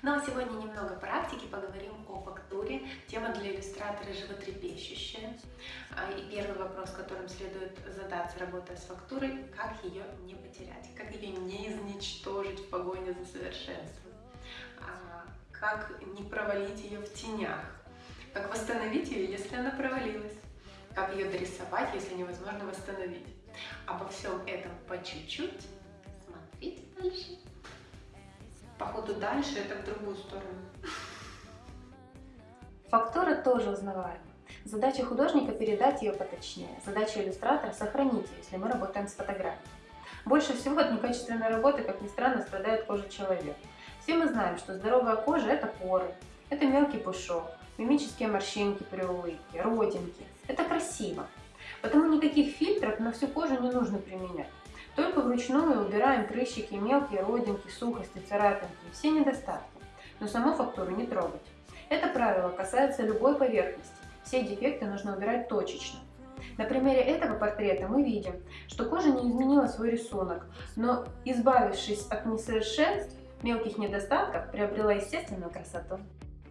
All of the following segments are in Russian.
А сегодня немного практики, поговорим о фактуре. Тема для иллюстратора животрепещущая. А, и первый вопрос, которым следует задаться, работая с фактурой, как ее не потерять, как ее не изничтожить в погоне за совершенством, а, как не провалить ее в тенях, как восстановить ее, если она провалилась, как ее дорисовать, если невозможно восстановить. Обо всем этом по чуть-чуть. Дальше это в другую сторону. Фактура тоже узнаваема. Задача художника передать ее поточнее. Задача иллюстратора сохранить ее, если мы работаем с фотографией. Больше всего от некачественной работы, как ни странно, страдает кожа человека. Все мы знаем, что здоровая кожа – это поры, это мелкий пушок, мимические морщинки при улыбке, родинки. Это красиво. Потому никаких фильтров на всю кожу не нужно применять. Только вручную убираем прыщики, мелкие родинки, сухости, царапинки, все недостатки. Но саму фактуру не трогать. Это правило касается любой поверхности. Все дефекты нужно убирать точечно. На примере этого портрета мы видим, что кожа не изменила свой рисунок, но избавившись от несовершенств, мелких недостатков, приобрела естественную красоту.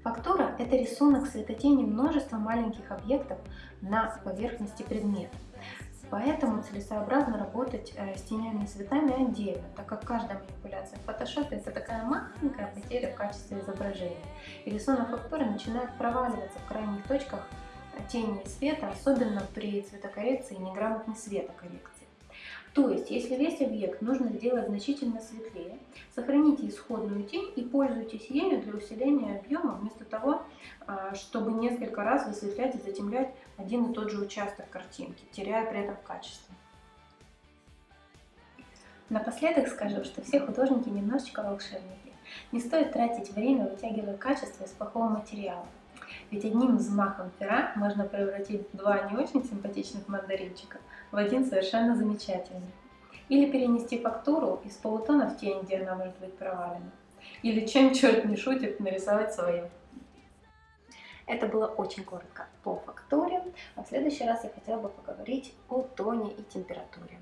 Фактура – это рисунок светотени множества маленьких объектов на поверхности предмета. Поэтому целесообразно работать э, с тенями и цветами отдельно, так как каждая манипуляция в Photoshop это такая маленькая потеря в качестве изображения. И рисунок фактуры начинает проваливаться в крайних точках тени и света, особенно при цветокоррекции и неграмотной светокоррекции. То есть, если весь объект нужно сделать значительно светлее, сохраните исходную тень и пользуйтесь ею для усиления объема, вместо того, а, чтобы несколько раз высветлять и затемнять один и тот же участок картинки, теряя при этом качество. Напоследок скажу, что все художники немножечко волшебники. Не стоит тратить время, вытягивая качество из плохого материала. Ведь одним взмахом пера можно превратить два не очень симпатичных мандаринчика в один совершенно замечательный. Или перенести фактуру из полутона в тень, где она может быть провалена. Или чем черт не шутит, нарисовать свою. Это было очень коротко по фактуре, а в следующий раз я хотела бы поговорить о тоне и температуре.